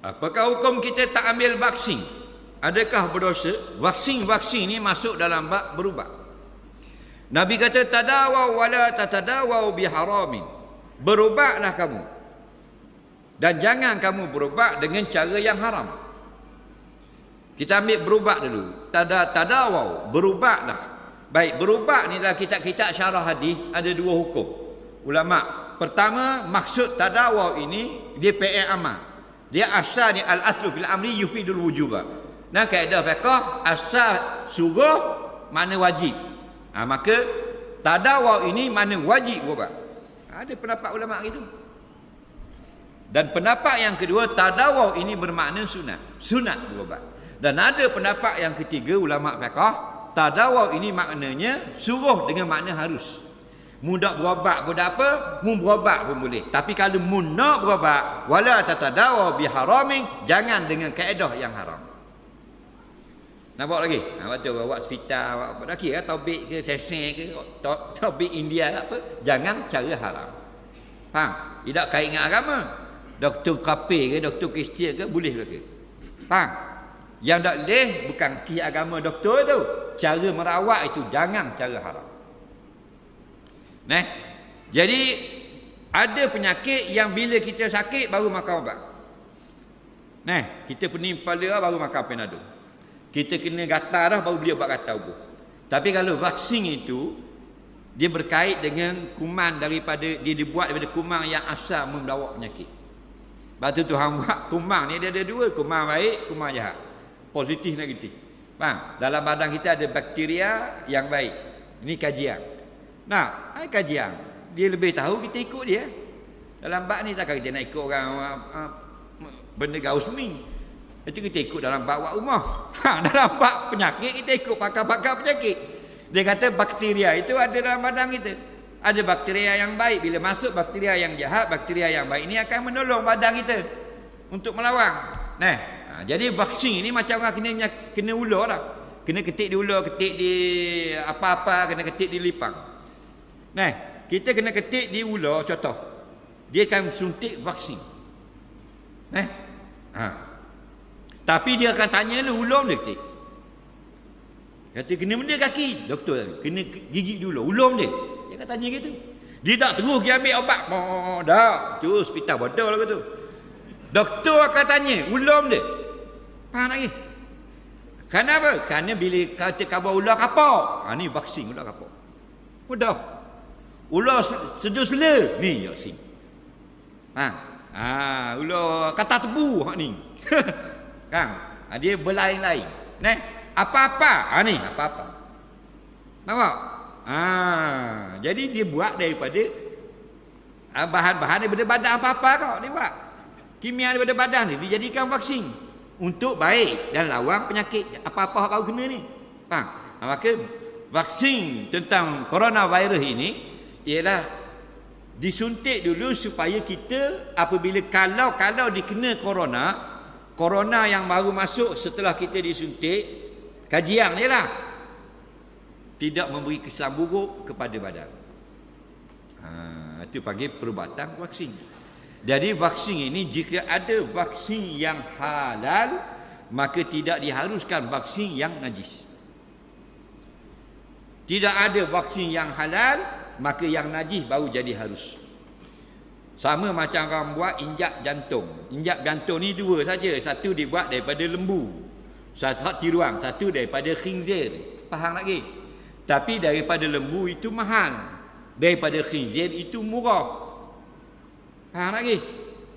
Apakah hukum kita tak ambil vaksin? Adakah berdosa? Vaksin-vaksin ni masuk dalam bab berubat. Nabi kata tadawaw wala tatadawaw biharamin. Berubatlah kamu. Dan jangan kamu berubat dengan cara yang haram. Kita ambil berubat dulu. Tada tadawaw, berubatlah. Baik, berubat ni dalam kitab-kitab syarah hadis ada dua hukum. Ulama, pertama maksud tadawaw ini dia PA amal. Dia asal ni al-aslu fil amri yufidul wujuba. Nah kaedah fiqh asal suruh mana wajib. Ha, maka tadawaw ini mana wajib berubat. Ada pendapat ulama gitu. Dan pendapat yang kedua tadawaw ini bermakna sunat. Sunat berubat. Dan ada pendapat yang ketiga ulama fiqh tadawaw ini maknanya suruh dengan makna harus. Mudah berobat pun tak apa, mu berobat pun boleh. Tapi kalau mu nak berobat, wala tatadawaw biharamin, jangan dengan kaedah yang haram. Nampak lagi? Ha, betul ke? Awak hospital, awak apa? Tak kira tobik ke, sesen ke, tobik India ke apa. Jangan cara haram. Faham? Tidak kait dengan agama. Doktor kapir ke, doktor kristian ke, boleh ke? Faham? Yang tak boleh, bukan kisah agama doktor tu. Cara merawat itu, jangan cara haram. Nah, jadi ada penyakit yang bila kita sakit baru makan ubat. Nah, kita pening kepala baru makan penado. Kita kena gatal dah baru beli ubat gatal ubuh. Tapi kalau vaksin itu dia berkait dengan kuman daripada dia dibuat daripada kuman yang asal membawa penyakit. Batu Tuhan buat kuman ni dia ada dua, kuman baik, kuman jahat. Positif negatif. Faham? Dalam badan kita ada bakteria yang baik. Ini kajian. Nah, ai kajian. Dia lebih tahu kita ikut dia. Dalam bab ni takkan kita nak ikut orang uh, benda gaus mi. Itu kita ikut dalam bab wak rumah. Ha, dalam bab penyakit kita ikut pakar-pakar penyakit. Dia kata bakteria itu ada dalam badan kita. Ada bakteria yang baik. Bila masuk bakteria yang jahat, bakteria yang baik ini akan menolong badan kita untuk melawan. Nah, ha, jadi vaksin ini macam orang kena kena ular lah. Kena ketik di ular, ketik di apa-apa, kena ketik di lipang. Nah, kita kena ketik di ular contoh. Dia akan suntik vaksin. Nah. Ha. Tapi dia akan tanya lu ulur dia ketik. Kata kena benda kaki. Doktor kena gigit dulu. Ulur dia. Dia akan tanya gitu. Dia tak terus pergi ambil obat. Oh, dah. Tu hospital bodoh lah tu. Doktor akan tanya, ulur dia. Faham lagi? Kenapa? Kerana bila kata kabar ular kapau. Ha, ni vaksin ular kapau. Mudah. Ular sedus-sela. Ni vaksin. Ha. Ha, ular kata tebu. Ha, ni. kan? Ha, dia berlain-lain. Nah, apa-apa. Ha, ni apa-apa. Nampak? Ha, jadi dia buat daripada ha, bahan-bahan daripada badan apa-apa kau. Dia buat. Kimia daripada badan ni dijadikan vaksin untuk baik dan lawan penyakit apa-apa kau kena ni. Faham? Ha, maka vaksin tentang coronavirus ini ialah disuntik dulu supaya kita apabila kalau kalau dikena corona, corona yang baru masuk setelah kita disuntik, kajian dia lah. Tidak memberi kesan buruk kepada badan. Ha, itu panggil perubatan vaksin. Jadi vaksin ini jika ada vaksin yang halal maka tidak diharuskan vaksin yang najis. Tidak ada vaksin yang halal maka yang najis baru jadi harus. Sama macam orang buat injak jantung. Injak jantung ni dua saja. Satu dibuat daripada lembu. Satu tiruang, satu daripada khinzir. Faham lagi? Tapi daripada lembu itu mahal. Daripada khinzir itu murah. Faham lagi?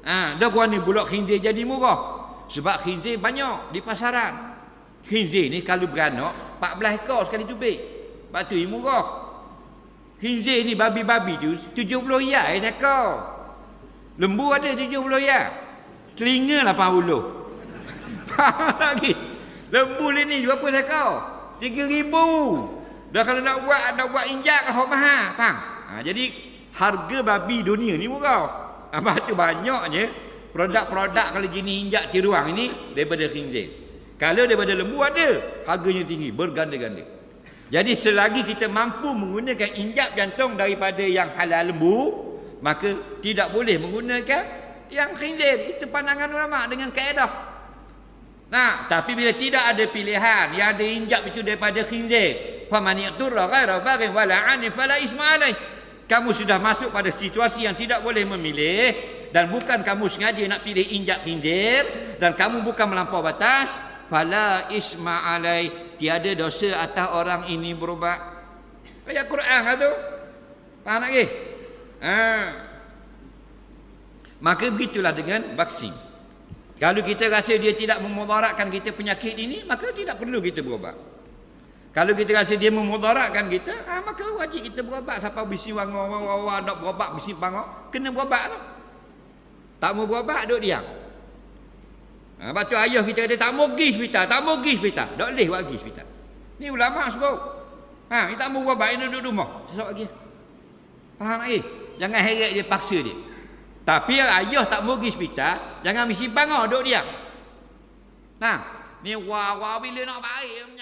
Ha, dah gua ni bulak khinzir jadi murah. Sebab khinzir banyak di pasaran. Khinzir ni kalau beranak 14 ekor sekali tubik. Sebab tu murah. Khinzir ni babi-babi tu 70 riyal sekor. Lembu ada 70 riyal. Telinga 80. Faham lagi? Lembu ni berapa sekor? 3000. Dah kalau nak buat nak buat injak kan mahal, faham? Ha, jadi harga babi dunia ni murah. Apa tu banyaknya produk-produk kalau jenis injak tiruang ini daripada khinzir. Kalau daripada lembu ada, harganya tinggi, berganda-ganda. Jadi selagi kita mampu menggunakan injak jantung daripada yang halal lembu, maka tidak boleh menggunakan Yang khinzir itu pandangan ulama dengan kaedah. Nah, tapi bila tidak ada pilihan, yang ada injak itu daripada khinzir. Faman yaturra ghaira baghin wala 'ani fala isma alaih. Kamu sudah masuk pada situasi yang tidak boleh memilih dan bukan kamu sengaja nak pilih injak khinzir dan kamu bukan melampau batas, fala isma alai tiada dosa atas orang ini berubat. Ayat Quran lah tu. Faham ke? Ha. Maka begitulah dengan vaksin. Kalau kita rasa dia tidak memudaratkan kita penyakit ini, maka tidak perlu kita berubat. Kalau kita rasa dia memudaratkan kita, ha, maka wajib kita berubat. Siapa bisi wango, wango, nak berubat, bisi bango, kena berubat tu. Tak mau berubat, duduk diam. Ha, lepas tu ayah kita kata, tak mau pergi hospital, tak mau pergi hospital. Tak boleh buat pergi hospital. Ni ulama sebut. Ha, dia tak mau berubat, dia duduk rumah. Sesuatu lagi. Faham lagi? Jangan heret dia paksa dia. Tapi ayah tak mau pergi hospital, jangan mesti bangor duduk diam. Nah, ni wah wah bila nak baik